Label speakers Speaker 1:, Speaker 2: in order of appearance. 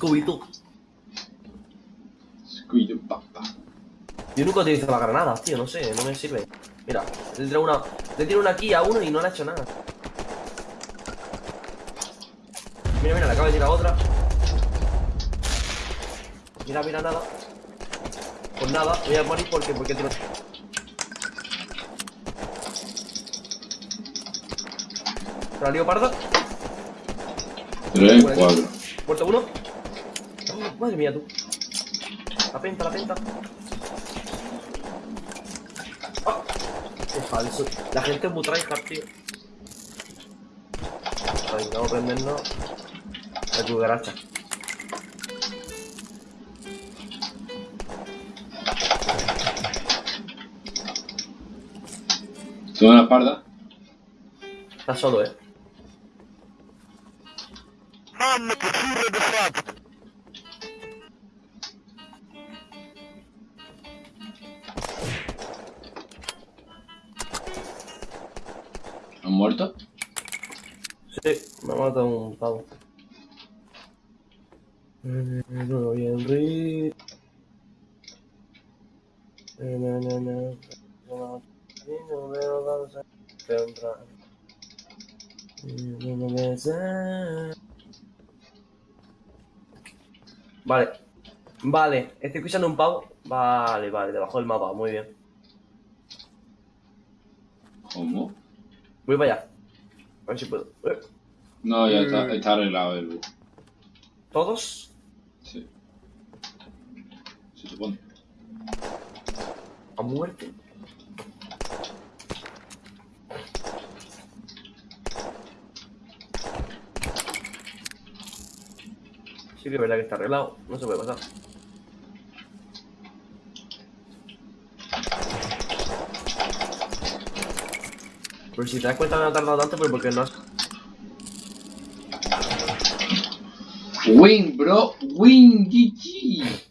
Speaker 1: Scooby-Doo.
Speaker 2: Scooby-Doo, papá.
Speaker 1: Yo nunca utilizo las granadas, tío, no sé, no me sirve. Mira, le tiro una, le tiro una aquí a uno y no le ha hecho nada. Mira, mira, le acabo de tirar otra. Mira, mira, nada. Pues nada, voy a morir porque, porque tiro... ¿La lío parda?
Speaker 2: Tres,
Speaker 1: Por aquí.
Speaker 2: cuatro.
Speaker 1: Muerto uno. Oh, madre mía, tú. La penta, la penta. Ah, qué falso. La gente es muy tryhard, tío. Ay, vamos a prendernos la cucaracha.
Speaker 2: Tengo una espalda.
Speaker 1: Está solo, eh.
Speaker 2: ¿Han muerto?
Speaker 1: Sí, me ha matado un pavo. Eh, No. Eh, na, na, na. Y no veo. Y no me besa. Vale. Vale, estoy escuchando un pavo. Vale, vale, debajo del mapa, muy bien.
Speaker 2: ¿Cómo?
Speaker 1: Voy para allá. A ver si puedo.
Speaker 2: No, ya está,
Speaker 1: Mm.
Speaker 2: está arreglado el bug.
Speaker 1: ¿Todos?
Speaker 2: Sí. Se supone.
Speaker 1: A muerte. Sí que es verdad que está arreglado, no se puede pasar. Pero si te das cuenta me ha tardado tanto, pero porque no has...
Speaker 2: Win, bro. Win, GG.